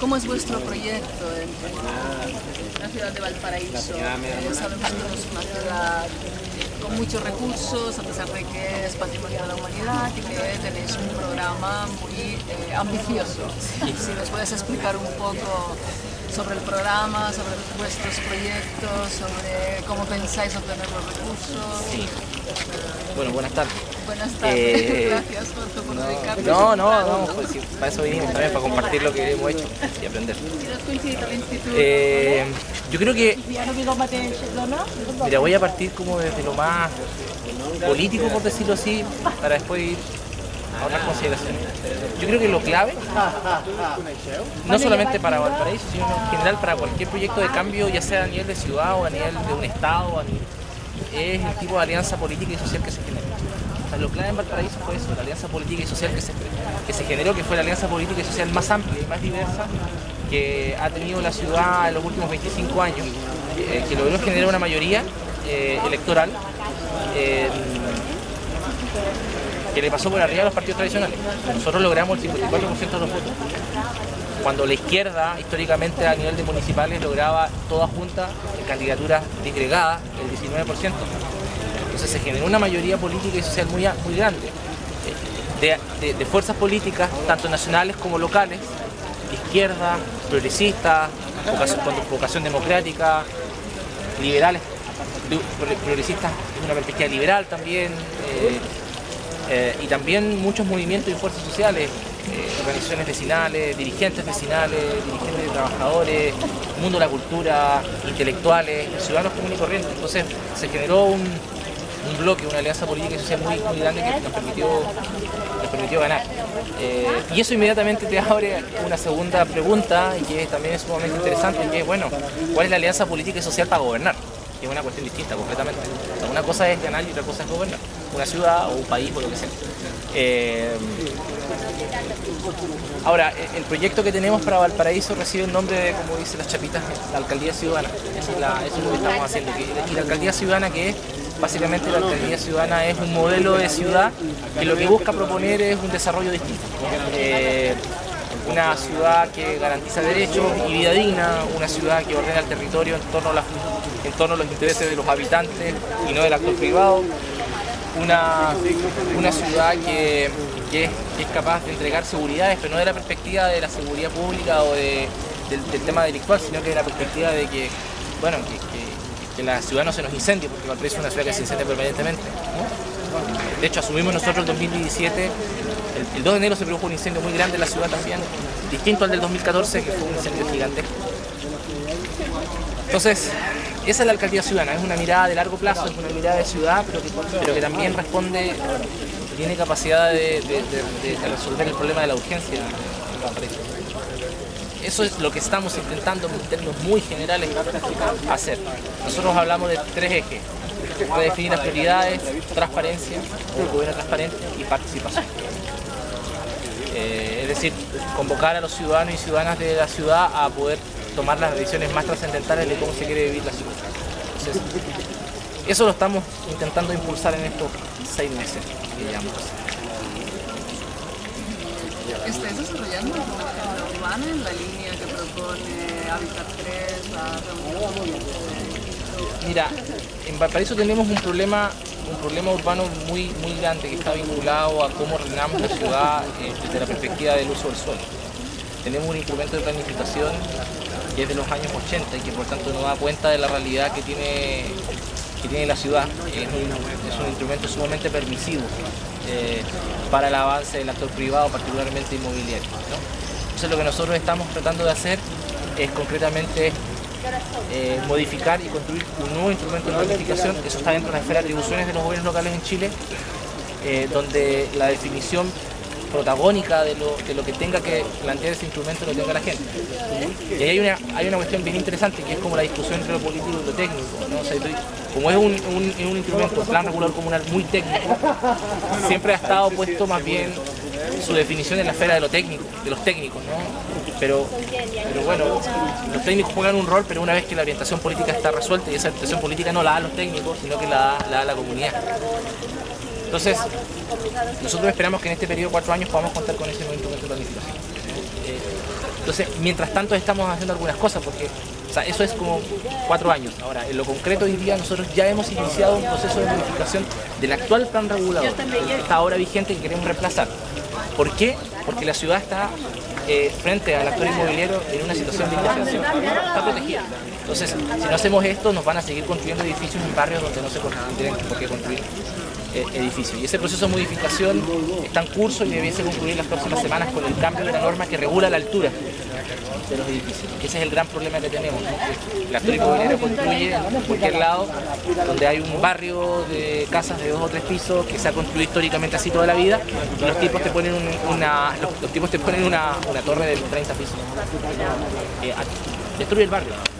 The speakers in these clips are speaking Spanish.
¿Cómo es vuestro proyecto en la ciudad de Valparaíso? Eh, sabemos que es una ciudad con muchos recursos, a pesar de que es patrimonio de la humanidad y que tenéis un programa muy eh, ambicioso. Si nos puedes explicar un poco sobre el programa, sobre vuestros proyectos, sobre cómo pensáis obtener los recursos. Sí. Bueno, buenas tardes. Buenas tardes, eh, gracias por, por no. No, no, no, pues, sí, para eso vinimos también, para compartir lo que hemos hecho y aprender. Eh, yo creo que... Mira, voy a partir como desde lo más político, por decirlo así, para después ir a otras consideraciones. Yo creo que lo clave, no solamente para Valparaíso, sino en general para cualquier proyecto de cambio, ya sea a nivel de ciudad o a nivel de un estado, es el tipo de alianza política y social que se genera. Lo clave en Valparaíso fue eso, la alianza política y social que se, generó, que fue la alianza política y social más amplia y más diversa que ha tenido la ciudad en los últimos 25 años, eh, que logró generar una mayoría eh, electoral que le pasó por arriba a los partidos tradicionales. Nosotros logramos el 54% de los votos. Cuando la izquierda, históricamente a nivel de municipales, lograba toda junta candidaturas disgregadas, el 19%. Se generó una mayoría política y social muy, muy grande. De, de, fuerzas políticas, tanto nacionales como locales, izquierda, progresistas, vocación, con vocación democrática, liberales, progresistas una perspectiva liberal también, eh, eh, y también muchos movimientos y fuerzas sociales, eh, organizaciones vecinales, dirigentes vecinales, dirigentes de trabajadores, mundo de la cultura, intelectuales, ciudadanos comunes y corrientes. Entonces se generó un, bloque, una alianza política y social muy, muy grande que nos permitió, nos permitió ganar. Eh, y eso inmediatamente te abre una segunda pregunta y que también es sumamente interesante, que es, bueno, ¿cuál es la alianza política y social para gobernar? es una cuestión distinta completamente. una cosa es ganar y otra cosa es gobernar una ciudad o un país o lo que sea. Eh, ahora, el proyecto que tenemos para Valparaíso recibe el nombre de, como dice las chapitas, la Alcaldía Ciudadana. Eso es, lo que estamos haciendo. Y la Alcaldía Ciudadana que es Básicamente la alcaldía ciudadana es un modelo de ciudad que lo que busca proponer es un desarrollo distinto. Eh, una ciudad que garantiza derechos y vida digna, una ciudad que ordena el territorio en torno a, en torno a los intereses de los habitantes y no del actor privado, una, una ciudad que, es, capaz de entregar seguridades, pero no de la perspectiva de la seguridad pública o del, tema delictual, sino que de la perspectiva de que, bueno, que, la ciudad no se nos incendie, porque Valparaíso es una ciudad que se incendia permanentemente. De hecho, asumimos nosotros el 2017, el, 2 de enero se produjo un incendio muy grande en la ciudad también, distinto al del 2014, que fue un incendio gigantesco. Entonces, esa es la alcaldía ciudadana, es una mirada de largo plazo, es una mirada de ciudad, pero que, también responde, tiene capacidad de, resolver el problema de la urgencia Eso es lo que estamos intentando en términos muy generales hacer. Nosotros hablamos de tres ejes. Definir las prioridades, transparencia, gobierno transparente y participación. Eh, es decir, convocar a los ciudadanos y ciudadanas de la ciudad a poder tomar las decisiones más trascendentales de cómo se quiere vivir la ciudad. Eso lo estamos intentando impulsar en estos seis meses, digamos. ¿Estáis desarrollando la urbana en la línea que propone Habitat 3, la Mira, en Valparaíso tenemos un problema un problema urbano muy, muy grande que está vinculado a cómo ordenamos la ciudad eh, desde la perspectiva del uso del suelo. Tenemos un instrumento de planificación que es de los años 80 y que por tanto no da cuenta de la realidad que tiene, que tiene la ciudad. Es un, instrumento sumamente permisivo eh, para el avance del actor privado, particularmente inmobiliario. Entonces lo que nosotros estamos tratando de hacer es concretamente eh, modificar y construir un nuevo instrumento de planificación, eso está dentro de la esfera de atribuciones de los gobiernos locales en Chile, eh, donde la definición protagónica de lo, de lo que tenga que plantear ese instrumento lo tenga la gente. Y ahí hay una, hay una cuestión bien interesante que es como la discusión entre lo político y lo técnico. como es un, un, un instrumento, plan regular comunal muy técnico, siempre ha estado puesto más bien su definición en la esfera de lo técnico, de los técnicos, Pero, pero bueno, los técnicos juegan un rol, pero una vez que la orientación política está resuelta, y esa orientación política no la da los técnicos, sino que la da, la, la comunidad. Entonces, nosotros esperamos que en este periodo de cuatro años podamos contar con ese instrumento de planificación. Eh, entonces, mientras tanto estamos haciendo algunas cosas, porque eso es como cuatro años. Ahora, en lo concreto hoy día nosotros ya hemos iniciado un proceso de modificación del actual plan regulador, que está ahora vigente y queremos reemplazar. ¿Por qué? Porque la ciudad está eh, frente al actor inmobiliario en una situación de indefensión, está protegida. Entonces, si no hacemos esto, nos van a seguir construyendo edificios en barrios donde no se tienen por qué construir eh, edificios. Y ese proceso de modificación está en curso y debiese concluir las próximas semanas con el cambio de la norma que regula la altura de los edificios. Ese es el gran problema que tenemos. ¿no? La actor construye en cualquier lado donde hay un barrio de casas de dos o tres pisos que se ha construido históricamente así toda la vida y los tipos te ponen una, los, tipos te ponen una, torre de 30 pisos. Eh, destruye el barrio.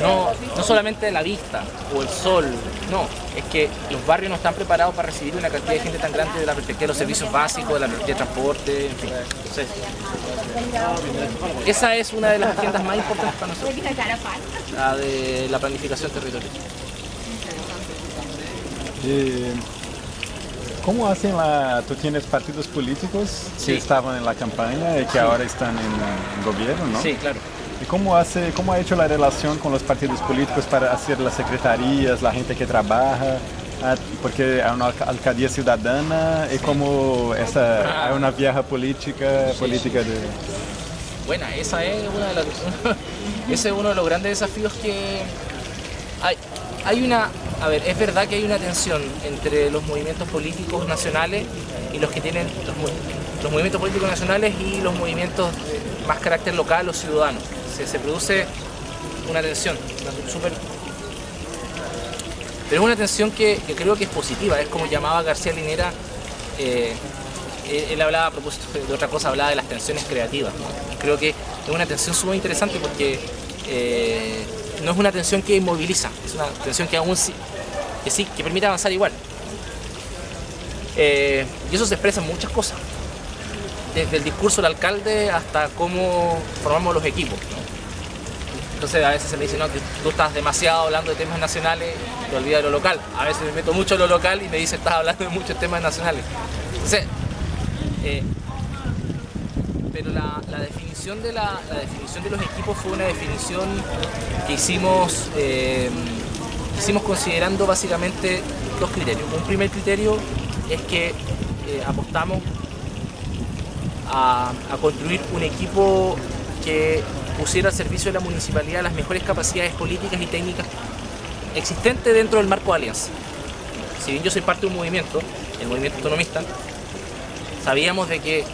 No, no solamente la vista o el sol, no, es que los barrios no están preparados para recibir una cantidad de gente tan grande de la perspectiva de los servicios básicos, de la perspectiva de transporte, en fin. Entonces, esa es una de las agendas más importantes para nosotros, la de la planificación territorial. Eh, ¿Cómo hacen la... Tú tienes partidos políticos que estaban en la campaña y que ahora están en, en gobierno, ¿no? Sí, claro. ¿Y cómo, hace, cómo ha hecho la relación con los partidos políticos para hacer las secretarías, la gente que trabaja? Ah, porque hay una alcaldía ciudadana y como esa hay una vieja política, política de... Bueno, esa es una de las, ese es uno de los grandes desafíos que hay. Hay una, a ver, es verdad que hay una tensión entre los movimientos políticos nacionales y los que tienen los, los movimientos políticos nacionales y los movimientos más carácter local o ciudadano se, produce una tensión súper... Pero es una tensión que, creo que es positiva, es como llamaba García Linera, eh, él, hablaba a propósito de otra cosa, hablaba de las tensiones creativas. Creo que es una tensión súper interesante porque eh, no es una tensión que inmoviliza, es una tensión que aún sí, que sí, que permite avanzar igual. Eh, y eso se expresa en muchas cosas, desde el discurso del alcalde hasta cómo formamos los equipos. Entonces a veces se me dice, no, tú estás demasiado hablando de temas nacionales, te olvidas de lo local. A veces me meto mucho en lo local y me dice, estás hablando de muchos temas nacionales. Entonces, eh, pero la, definición de la, definición de los equipos fue una definición que hicimos, eh, hicimos considerando básicamente dos criterios. Un primer criterio es que eh, apostamos a, construir un equipo que pusiera al servicio de la municipalidad las mejores capacidades políticas y técnicas existentes dentro del marco de alianza. Si bien yo soy parte de un movimiento, el movimiento autonomista, sabíamos de que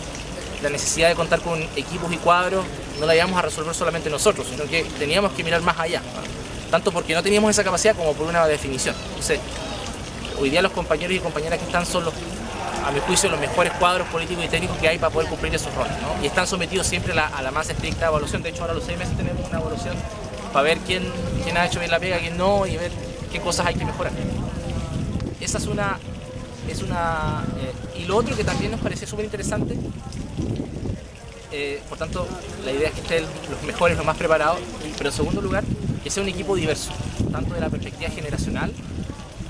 la necesidad de contar con equipos y cuadros no la íbamos a resolver solamente nosotros, sino que teníamos que mirar más allá, tanto porque no teníamos esa capacidad como por una definición. Entonces, hoy día los compañeros y compañeras que están son los a mi juicio, los mejores cuadros políticos y técnicos que hay para poder cumplir esos roles. Y están sometidos siempre a la, más estricta evaluación. De hecho, ahora los seis meses tenemos una evaluación para ver quién, quién ha hecho bien la pega, quién no, y ver qué cosas hay que mejorar. Esa es una... Es una eh, y lo otro que también nos parece súper interesante, eh, por tanto, la idea es que estén los mejores, los más preparados, pero en segundo lugar, que sea un equipo diverso, tanto de la perspectiva generacional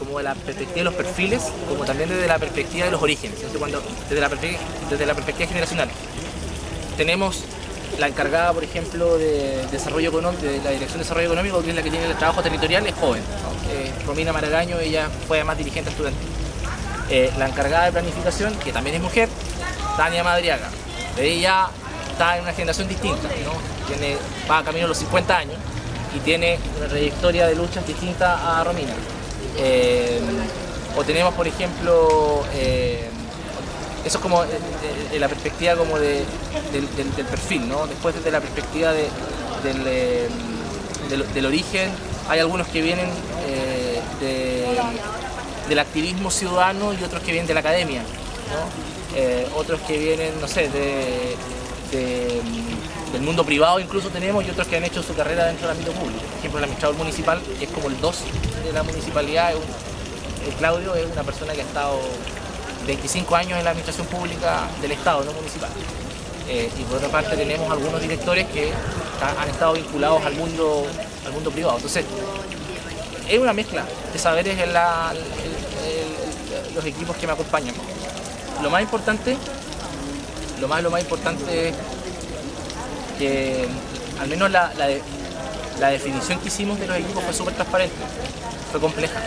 como de la perspectiva de los perfiles, como también desde la perspectiva de los orígenes, cuando, desde, la perspectiva generacional. Tenemos la encargada, por ejemplo, de desarrollo económico, de la Dirección de Desarrollo Económico, que es la que tiene el trabajo territorial, es joven. Eh, Romina Maragaño, ella fue además dirigente estudiantil. Eh, la encargada de planificación, que también es mujer, Tania Madriaga. Ella está en una generación distinta, tiene, va a camino a los 50 años y tiene una trayectoria de luchas distinta a Romina. Eh, o tenemos, por ejemplo, eh, eso es como de, la perspectiva como de, del, perfil, ¿no? Después desde la perspectiva del, eh, del, origen, hay algunos que vienen del activismo ciudadano y otros que vienen de la academia, otros que vienen, no sé, del mundo privado incluso tenemos y otros que han hecho su carrera dentro del ámbito público. Por ejemplo, el administrador municipal es como el 2 de la municipalidad, Claudio es una persona que ha estado 25 años en la administración pública del Estado, no municipal. Eh, y por otra parte tenemos algunos directores que han estado vinculados al mundo, al mundo privado. Entonces, es una mezcla de saberes en los equipos que me acompañan. Lo más importante, lo más, lo más importante es que al menos la, la definición que hicimos de los equipos fue súper transparente, fue compleja.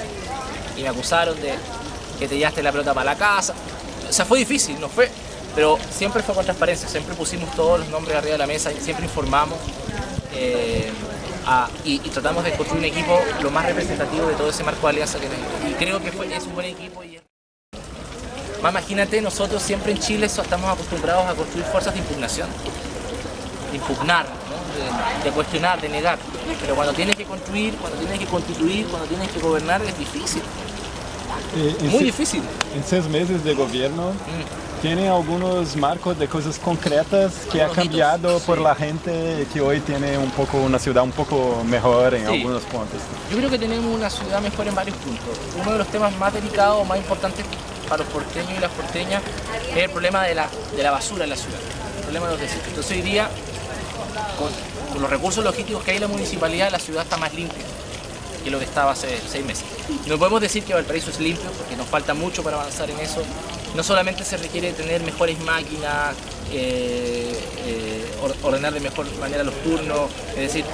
Y me acusaron de que te llevaste la pelota para la casa. O sea, fue difícil, no fue, pero siempre fue con transparencia, siempre pusimos todos los nombres arriba de la mesa, siempre informamos eh, y, tratamos de construir un equipo lo más representativo de todo ese marco de alianza que tenemos. Y creo que fue, es un buen equipo. Y... Más imagínate, nosotros siempre en Chile estamos acostumbrados a construir fuerzas de impugnación, de impugnar, de, cuestionar, de negar. Pero cuando tienes que construir, cuando tienes que constituir, cuando tienes que gobernar es difícil. Eh, Muy difícil. En seis meses de gobierno, mm. ¿tiene algunos marcos de cosas concretas que ha cambiado por la gente que hoy tiene un poco una ciudad un poco mejor en algunos puntos? Yo creo que tenemos una ciudad mejor en varios puntos. Uno de los temas más delicados, más importantes para los porteños y las porteñas es el problema de la, de la basura en la ciudad, problema de los desechos. Entonces hoy día con, los recursos logísticos que hay en la municipalidad, la ciudad está más limpia que lo que estaba hace seis meses. No podemos decir que Valparaíso es limpio, porque nos falta mucho para avanzar en eso. No solamente se requiere tener mejores máquinas, eh, eh, ordenar de mejor manera los turnos, es decir,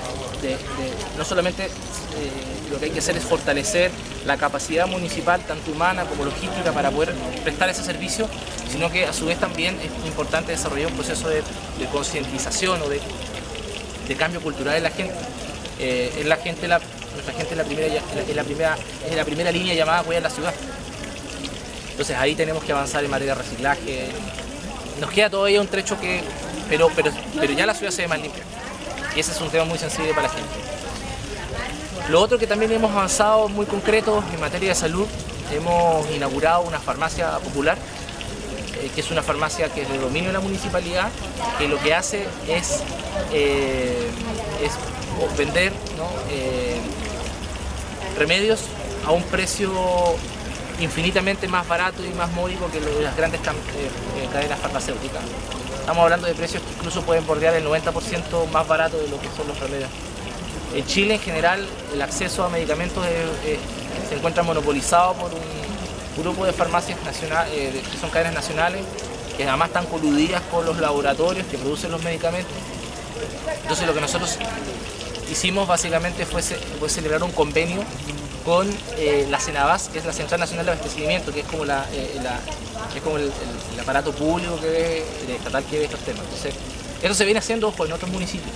no solamente eh, lo que hay que hacer es fortalecer la capacidad municipal, tanto humana como logística, para poder prestar ese servicio, sino que a su vez también es importante desarrollar un proceso de, concientización o de, cambio cultural en la gente. Eh, la gente, nuestra gente es la, primera, es la, primera, es la primera línea llamada a cuidar la ciudad. Entonces ahí tenemos que avanzar en materia de reciclaje. Nos queda todavía un trecho que, pero, pero, pero ya la ciudad se ve más limpia. Y ese es un tema muy sensible para la gente. Lo otro que también hemos avanzado muy concreto en materia de salud, hemos inaugurado una farmacia popular, eh, que es una farmacia que es de dominio de la municipalidad, que lo que hace es, eh, vender eh, remedios a un precio infinitamente más barato y más módico que las grandes cadenas farmacéuticas. Estamos hablando de precios que incluso pueden bordear el 90% más barato de lo que son los remedios. En Chile en general el acceso a medicamentos se encuentra monopolizado por un grupo de farmacias nacionales, eh, que son cadenas nacionales, que además están coludidas con los laboratorios que producen los medicamentos. Entonces lo que nosotros hicimos básicamente fue, celebrar un convenio con eh, la CENAVAS, que es la Central Nacional de Abastecimiento, que es como, eh, el, aparato público que ve, estatal que ve estos temas. Entonces, eso se viene haciendo en otros municipios.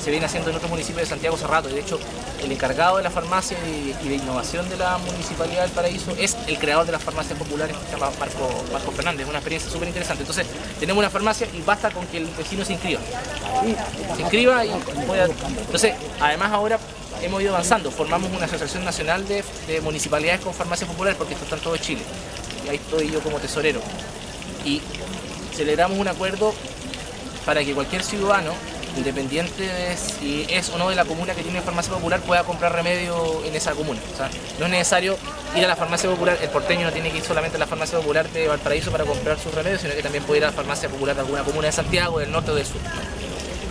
Se viene haciendo en otros municipios de Santiago hace rato. De hecho, el encargado de la farmacia y, de innovación de la Municipalidad del Paraíso es el creador de las farmacias populares, que se llama Marco, Fernández. Es una experiencia súper interesante. Entonces, tenemos una farmacia y basta con que el vecino se inscriba. Se inscriba y pueda... Entonces, además ahora hemos ido avanzando. Formamos una asociación nacional de, municipalidades con farmacia popular porque esto está en todo Chile. Y ahí estoy yo como tesorero. Y celebramos un acuerdo para que cualquier ciudadano, independiente de si es o no de la comuna que tiene farmacia popular, pueda comprar remedio en esa comuna. No es necesario ir a la farmacia popular, el porteño no tiene que ir solamente a la farmacia popular de Valparaíso para comprar sus remedios, sino que también puede ir a la farmacia popular de alguna comuna de Santiago, del norte o del sur.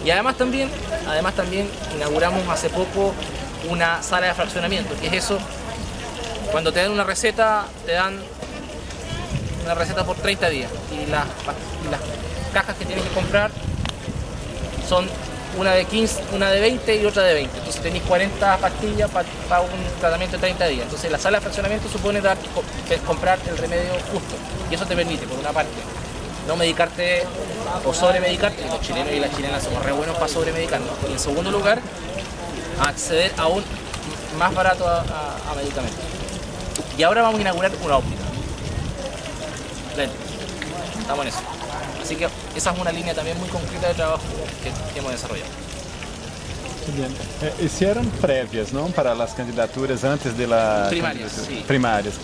Y además también, además también inauguramos hace poco una sala de fraccionamiento, que es eso, cuando te dan una receta, te dan una receta por 30 días y las, las cajas que tienes que comprar son una de 15, una de 20 y otra de 20. Entonces tenéis 40 pastillas para, un tratamiento de 30 días. Entonces la sala de fraccionamiento supone dar, comprar el remedio justo. Y eso te permite, por una parte, no medicarte o sobremedicarte. Los chilenos y las chilenas somos re buenos para sobremedicarnos. Y en segundo lugar, acceder aún más barato a, medicamentos. Y ahora vamos a inaugurar una óptica. Estamos en eso. Así que esa es una línea también muy concreta de trabajo que, hemos desarrollado. Bien. Eh, hicieron previas, ¿no? Para las candidaturas antes de la... Primarias, sí. Primarias.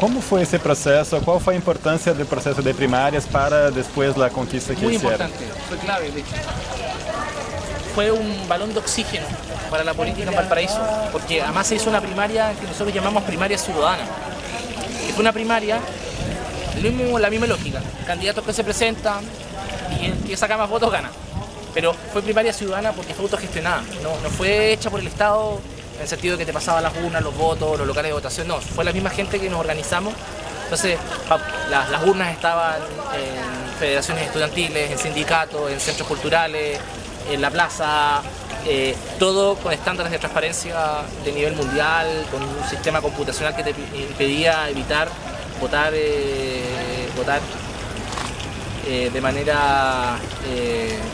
¿Cómo fue ese proceso? ¿Cuál fue la importancia del proceso de primarias para después la conquista que Muy hicieron? Muy importante, fue clave, de hecho. Fue un balón de oxígeno para la política en Valparaíso, porque además se hizo una primaria que nosotros llamamos primaria ciudadana. Que fue una primaria, mismo, la misma lógica, candidatos que se presentan y el que saca más votos gana. Pero fue primaria ciudadana porque fue autogestionada, no, no fue hecha por el Estado en el sentido de que te pasaban las urnas, los votos, los locales de votación, no, fue la misma gente que nos organizamos. Entonces, las, urnas estaban en federaciones estudiantiles, en sindicatos, en centros culturales, en la plaza, eh, todo con estándares de transparencia de nivel mundial, con un sistema computacional que te impedía evitar votar, eh, votar eh, de manera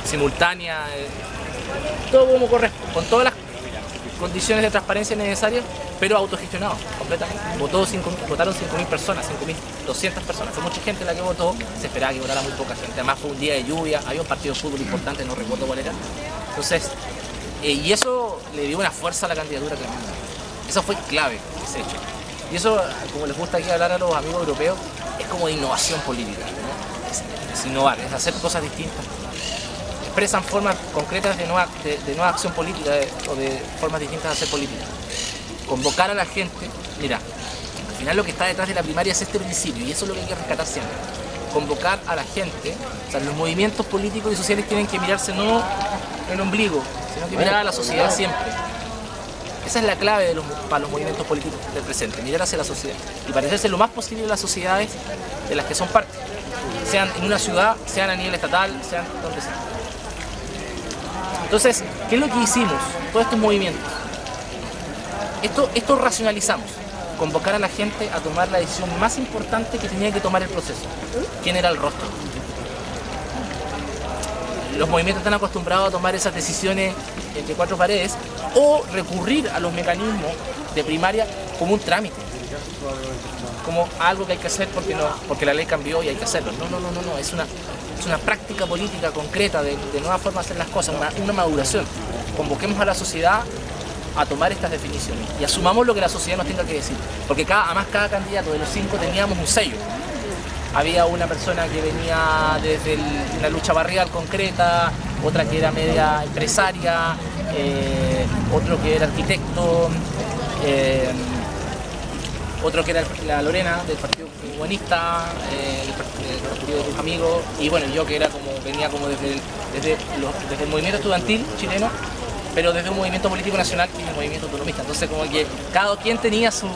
simultánea, todo como corresponde, con todas las condiciones de transparencia necesarias, pero autogestionado completamente. Votó votaron 5.000 personas, 5.200 personas. Fue mucha gente la que votó, se esperaba que votara muy poca gente. Además fue un día de lluvia, había un partido de fútbol importante, no recuerdo cuál era. Entonces, eh, y eso le dio una fuerza a la candidatura tremenda. Eso fue clave, ese hecho. Y eso, como les gusta aquí hablar a los amigos europeos, es como de innovación política. Es, innovar, es hacer cosas distintas. Expresan formas concretas de nueva, de, nueva acción política o de formas distintas de hacer política. Convocar a la gente, mira, al final lo que está detrás de la primaria es este principio y eso es lo que hay que rescatar siempre. Convocar a la gente, o sea, los movimientos políticos y sociales tienen que mirarse no en el ombligo, sino que mirar a la sociedad siempre. Esa es la clave para los movimientos políticos del presente, mirar hacia la sociedad y parecerse lo más posible a las sociedades de las que son parte, sean en una ciudad, sean a nivel estatal, sean donde sea. Entonces, ¿qué es lo que hicimos? Todos estos movimientos. Esto, esto racionalizamos, convocar a la gente a tomar la decisión más importante que tenía que tomar el proceso. ¿Quién era el rostro? Los movimientos están acostumbrados a tomar esas decisiones entre cuatro paredes o recurrir a los mecanismos de primaria como un trámite, como algo que hay que hacer porque, la ley cambió y hay que hacerlo. No, no, no, no, no. Es, una, es una práctica política concreta de, nueva forma de hacer las cosas, una, una maduración. Convoquemos a la sociedad a tomar estas definiciones y asumamos lo que la sociedad nos tenga que decir, porque además cada candidato de los cinco teníamos un sello había una persona que venía desde una lucha barrial concreta, otra que era media empresaria, eh, otro que era arquitecto, eh, otro que era la Lorena del Partido Humanista, eh, el, Partido de tus amigos, y bueno, yo que era como, venía como desde el, desde, el movimiento estudiantil chileno, pero desde un movimiento político nacional y un movimiento autonomista. Entonces como que cada quien tenía su,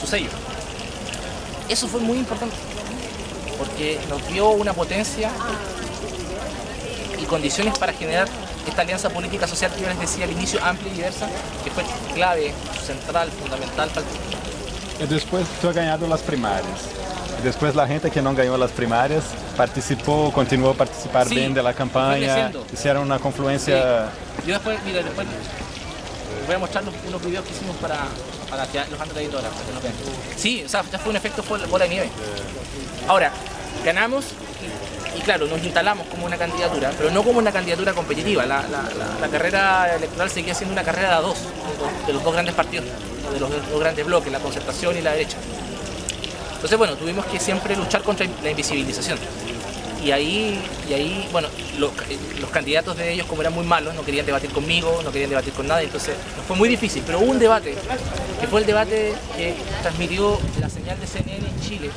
su sello. Eso fue muy importante, porque nos dio una potencia y condiciones para generar esta alianza política social que yo les decía al inicio, amplia y diversa, que fue clave, central, fundamental para el Y después tú has ganado las primarias. Después la gente que no ganó las primarias participó, continuó a participar bien de la campaña, hicieron una confluencia... Yo después, mira, después voy a mostrar unos videos que hicimos para, los antes para que vean. Sí, o sea, ya fue un efecto bola de nieve. Ahora, ganamos y, claro, nos instalamos como una candidatura, pero no como una candidatura competitiva. La, carrera electoral seguía siendo una carrera de dos, de los dos grandes partidos, de los dos grandes bloques, la concertación y la derecha. Entonces, bueno, tuvimos que siempre luchar contra la invisibilización y ahí, y ahí bueno, los, candidatos de ellos como eran muy malos, no querían debatir conmigo, no querían debatir con nadie, entonces fue muy difícil, pero hubo un debate, que fue el debate que transmitió la señal de CNN en Chile,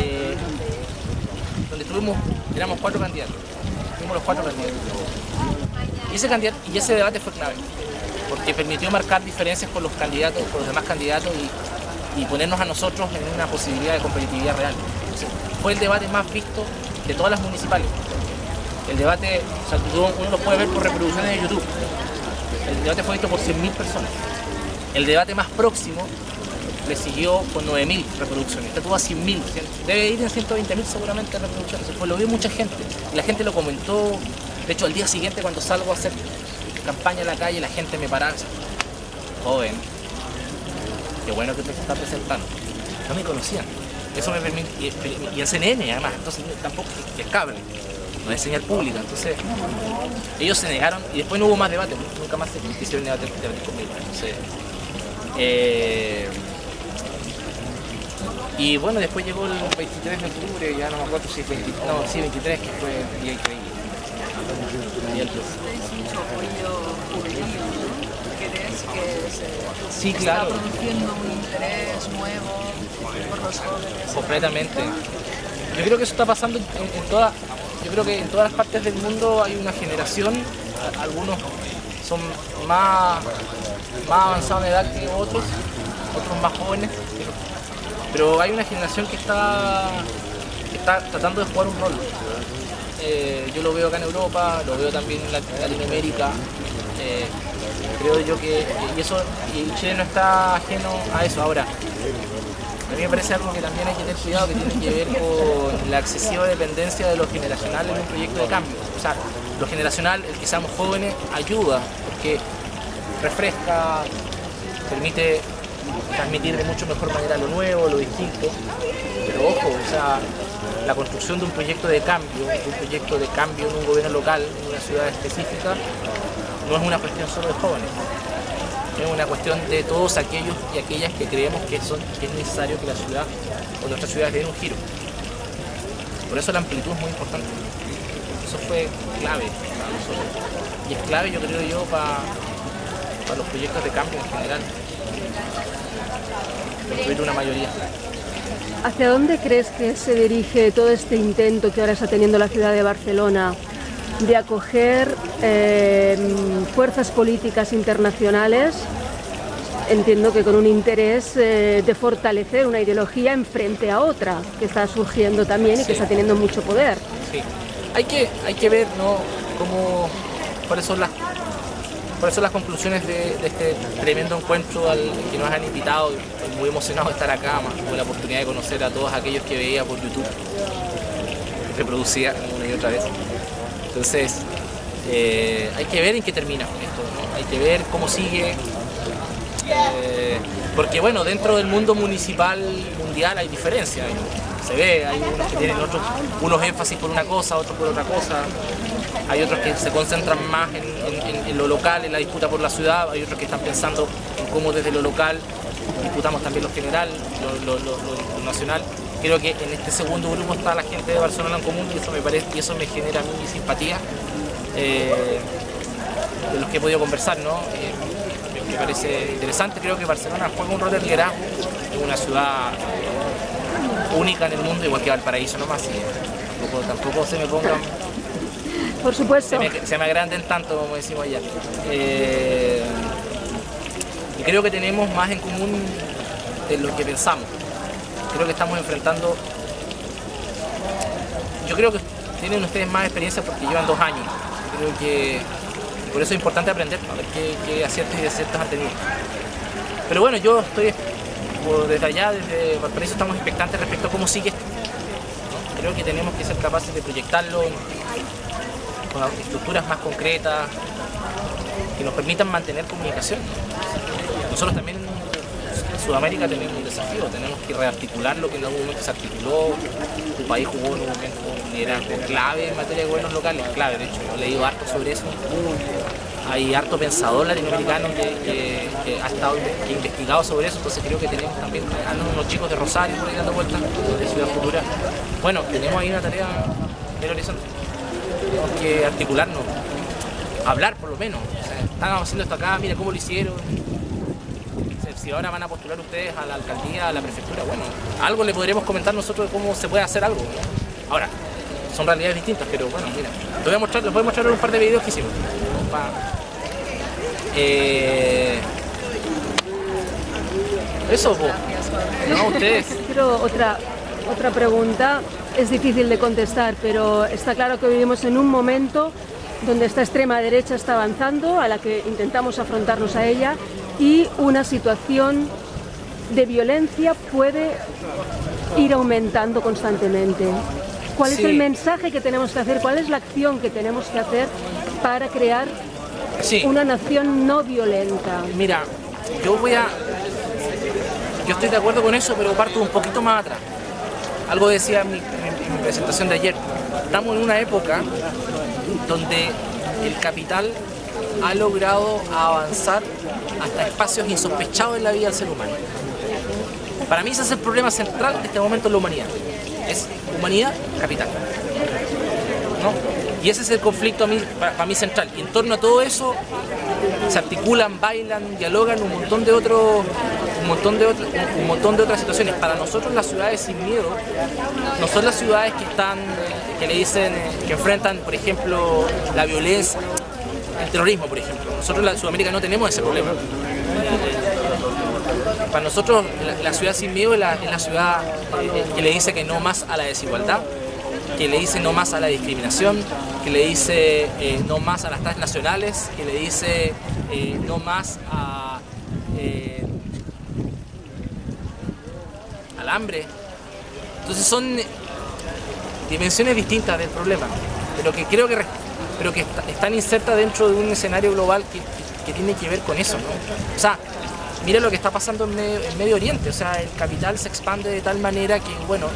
eh, donde estuvimos, éramos cuatro candidatos, fuimos los cuatro candidatos. Y ese, candidato, y ese debate fue clave, porque permitió marcar diferencias con los candidatos, con los demás candidatos y, y ponernos a nosotros en una posibilidad de competitividad real fue el debate más visto de todas las municipales. El debate, uno lo puede ver por reproducciones de YouTube. El debate fue visto por 100.000 personas. El debate más próximo le siguió con 9.000 reproducciones. Este tuvo a 100.000, debe ir en 120.000 seguramente reproducciones. Fue, lo vio mucha gente la gente lo comentó. De hecho, al día siguiente cuando salgo a hacer campaña en la calle, la gente me paraba. Joven, qué bueno que te estás presentando. No me conocían. Eso me permite, y, el CNN además, entonces tampoco es cable, no es señal pública, entonces ellos se negaron y después no hubo más debate, nunca más se hicieron debate, debate conmigo, entonces, eh, y bueno, después llegó el 23 de octubre, ya no me acuerdo si 20, no, sí, 23, que fue el día increíble. ¿Crees que se, sí, claro. está produciendo un interés nuevo Completamente. Yo creo que eso está pasando en, yo creo que en todas las partes del mundo hay una generación, algunos son más, más avanzados en edad que otros, otros más jóvenes, pero hay una generación que está, está tratando de jugar un rol. Eh, yo lo veo acá en Europa, lo veo también en Latinoamérica. Eh, creo yo que y eso y Chile no está ajeno a eso ahora. A mí me parece algo que también hay que tener cuidado, que tiene que ver con la excesiva dependencia de lo generacional en un proyecto de cambio. O sea, lo generacional, el que seamos jóvenes, ayuda, porque refresca, permite transmitir de mucho mejor manera lo nuevo, lo distinto. Pero ojo, o sea, la construcción de un proyecto de cambio, de un proyecto de cambio en un gobierno local, en una ciudad específica, no es una cuestión solo de jóvenes. Una cuestión de todos aquellos y aquellas que creemos que es necesario que la ciudad o nuestras ciudades den un giro. Por eso la amplitud es muy importante. Eso fue clave para nosotros. Y es clave, yo creo yo, para, para los proyectos de cambio en general construir una mayoría. ¿Hacia dónde crees que se dirige todo este intento que ahora está teniendo la ciudad de Barcelona de acoger eh, fuerzas políticas internacionales? Entiendo que con un interés eh, de fortalecer una ideología en frente a otra que está surgiendo también y que está teniendo mucho poder. Sí, hay que, hay que ver ¿no? cómo, cuáles son las por eso las conclusiones de, este tremendo encuentro al que nos han invitado, estoy muy emocionado de estar acá, más tuve la oportunidad de conocer a todos aquellos que veía por YouTube, reproducía una y otra vez. Entonces, eh, hay que ver en qué termina esto, hay que ver cómo sigue, eh, porque bueno, dentro del mundo municipal mundial hay diferencias, se ve, hay unos que tienen otros, unos énfasis por una cosa, otros por otra cosa, hay otros que se concentran más en, lo local, en la disputa por la ciudad, hay otros que están pensando en cómo desde lo local disputamos también lo general, lo, nacional. Creo que en este segundo grupo está la gente de Barcelona en común y eso me, parece, y eso me genera mi simpatía eh, de los que he podido conversar. ¿no? Eh, me, parece interesante, creo que Barcelona juega un rol de liderazgo, es una ciudad única en el mundo, igual que Valparaíso nomás, y tampoco, tampoco se me pongan por supuesto. Se me, agranden tanto, como decimos allá. Eh, y creo que tenemos más en común de lo que pensamos. Creo que estamos enfrentando... Yo creo que tienen ustedes más experiencia porque llevan dos años. Creo que por eso es importante aprender, a ver qué, aciertos y desaciertos han tenido. Pero bueno, yo estoy desde allá, desde Valparaíso, estamos expectantes respecto a cómo sigue esto. Creo que tenemos que ser capaces de proyectarlo con estructuras más concretas que nos permitan mantener comunicación. Nosotros también Sudamérica tenemos un desafío, tenemos que rearticular lo que en algún momento se articuló. Tu país jugó en un momento un liderazgo clave en materia de gobiernos locales, clave, de hecho, he leído harto sobre eso. Hay harto pensador latinoamericano que, ha estado investigado sobre eso, entonces creo que tenemos también unos chicos de Rosario por ahí dando vueltas, de Ciudad Futura. Bueno, tenemos ahí una tarea en el horizonte tenemos que articularnos, hablar por lo menos. están haciendo esto acá, mira cómo lo hicieron. Si ahora van a postular ustedes a la alcaldía, a la prefectura, bueno, algo le podremos comentar nosotros de cómo se puede hacer algo. Ahora, son realidades distintas, pero bueno, mira, les voy a mostrar, les voy a mostrar un par de videos que hicimos. Eh, eso, no, ustedes. Quiero otra, otra pregunta es difícil de contestar, pero está claro que vivimos en un momento donde esta extrema derecha está avanzando, a la que intentamos afrontarnos a ella, y una situación de violencia puede ir aumentando constantemente. ¿Cuál es el mensaje que tenemos que hacer? ¿Cuál es la acción que tenemos que hacer para crear una nación no violenta? Mira, yo voy a... Yo estoy de acuerdo con eso, pero parto un poquito más atrás. Algo decía mi, mi presentación de ayer. Estamos en una época donde el capital ha logrado avanzar hasta espacios insospechados en la vida del ser humano. Para mí ese es el problema central de este momento en la humanidad. Es humanidad, capital. Y ese es el conflicto para, mí central. Y en torno a todo eso se articulan, bailan, dialogan un montón de otros un montón de un montón de otras situaciones. Para nosotros las ciudades sin miedo no son las ciudades que están que le dicen que enfrentan, por ejemplo, la violencia. El terrorismo, por ejemplo. Nosotros en Sudamérica no tenemos ese problema. Para nosotros la, ciudad sin miedo es la, ciudad eh, que le dice que no más a la desigualdad, que le dice no más a la discriminación, que le dice eh, no más a las transnacionales, que le dice eh, no más a, al hambre. Entonces son dimensiones distintas del problema, pero que creo que, pero que están insertas dentro de un escenario global que, tiene que ver con eso. O sea, mire lo que está pasando en Medio, Oriente, o sea, el capital se expande de tal manera que, bueno,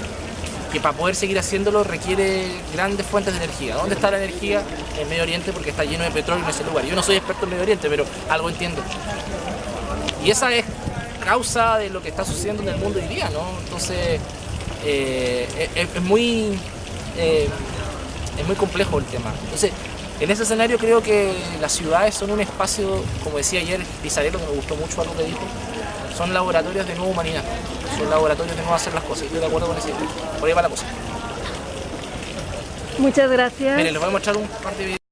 que para poder seguir haciéndolo requiere grandes fuentes de energía. ¿Dónde está la energía? En Medio Oriente porque está lleno de petróleo en ese lugar. Yo no soy experto en Medio Oriente, pero algo entiendo. Y esa es causa de lo que está sucediendo en el mundo hoy día, ¿no? Entonces, eh, es, muy... Eh, es muy complejo el tema. Entonces, en ese escenario creo que las ciudades son un espacio, como decía ayer Pizarello, que me gustó mucho algo que dijo, son laboratorios de nueva humanidad, son laboratorios de nuevo hacer las cosas. Estoy de acuerdo con ese Por ahí va la cosa. Muchas gracias. Miren, les voy a mostrar un par de videos.